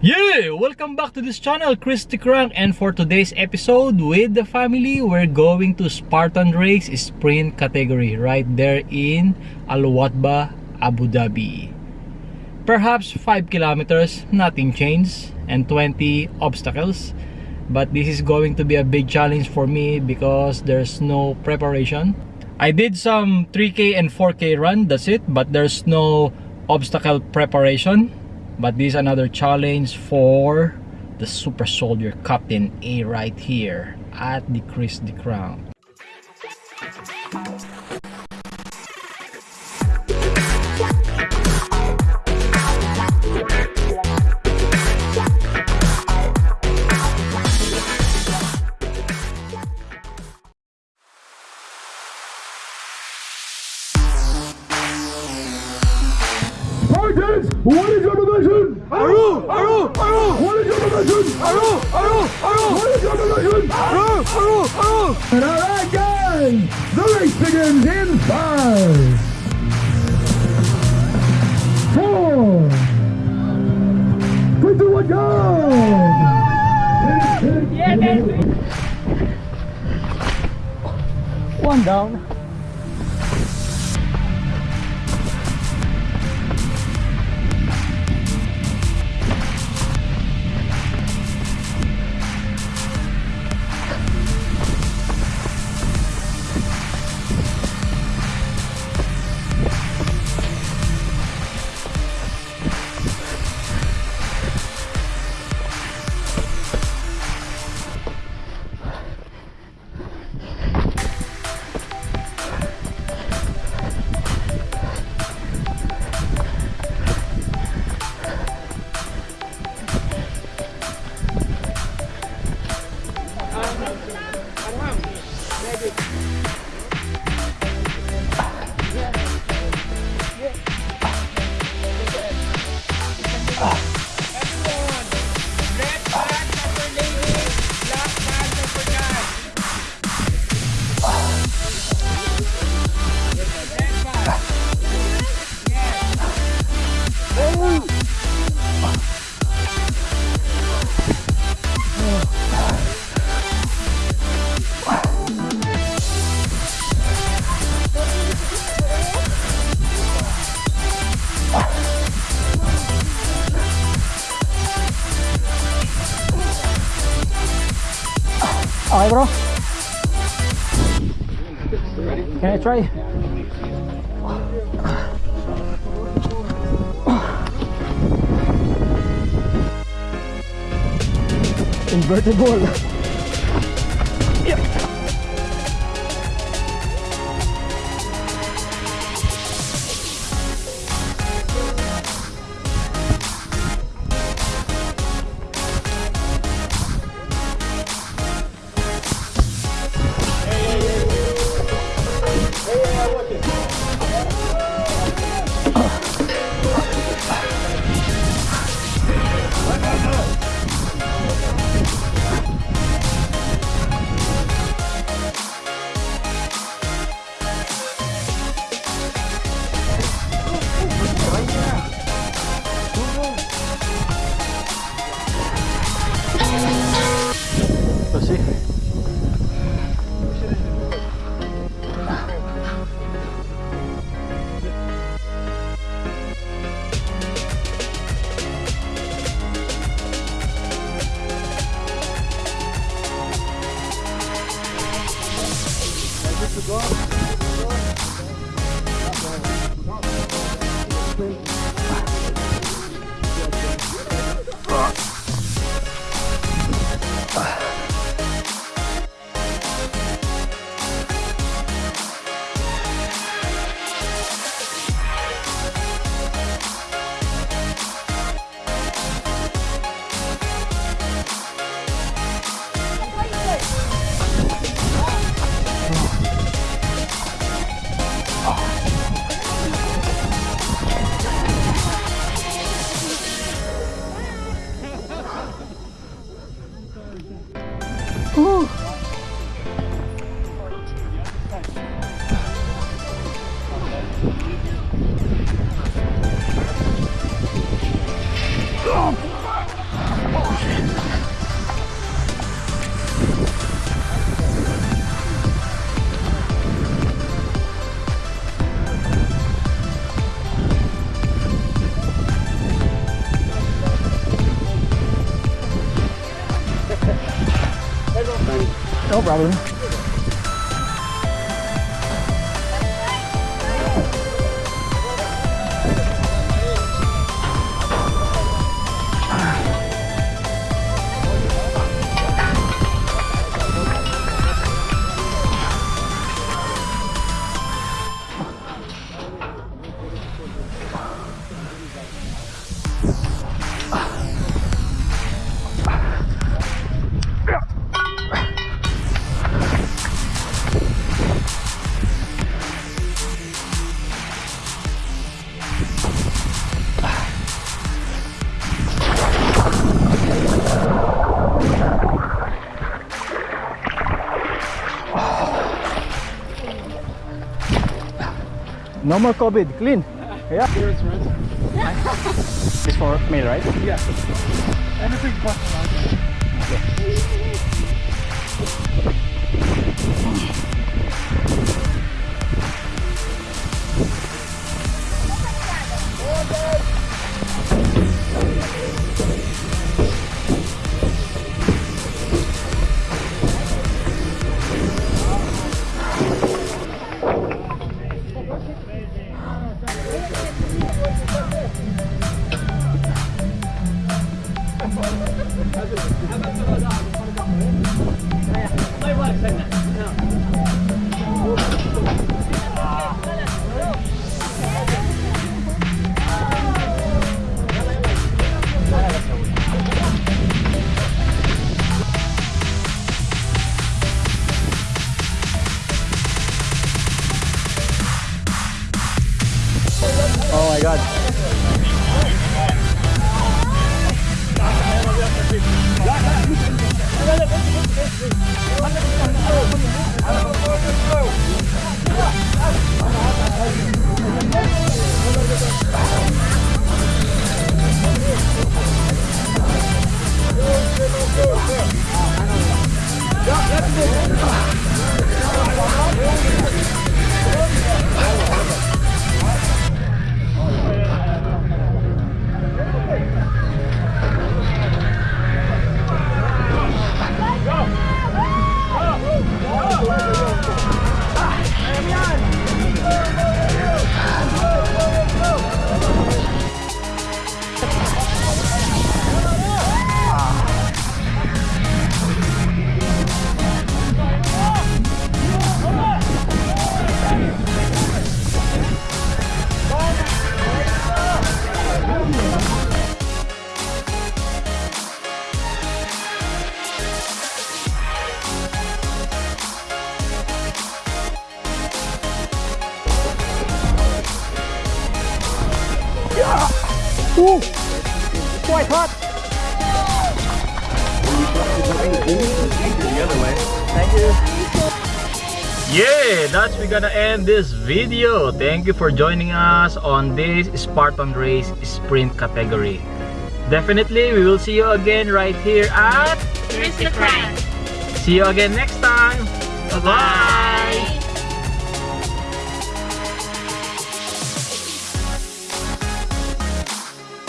Yeah! Welcome back to this channel, Chris the Crank and for today's episode with the family, we're going to Spartan Race Sprint category right there in Al Wathba, Abu Dhabi. Perhaps 5 kilometers, nothing changed, and 20 obstacles. But this is going to be a big challenge for me because there's no preparation. I did some 3K and 4K run, that's it, but there's no obstacle preparation but this is another challenge for the super soldier captain a right here at the Chris the Crown Spartans, what is your division? Aru! Aru! Aru! What is your division? Aru! Aru! Aru! What is your division? Aru! Aru! Aru! And all right, guys, the race begins in five, four, three, two, one, go! Yeah, one down Okay bro Can I try? Invertible Let's 哦 problem. No more COVID. Clean. Yeah. It's for me, right? Yeah. Anything but Oh Ooh, quite hot. Thank you. Yeah, that's we gonna end this video. Thank you for joining us on this Spartan Race Sprint category. Definitely, we will see you again right here at crown. See you again next time. Bye-bye.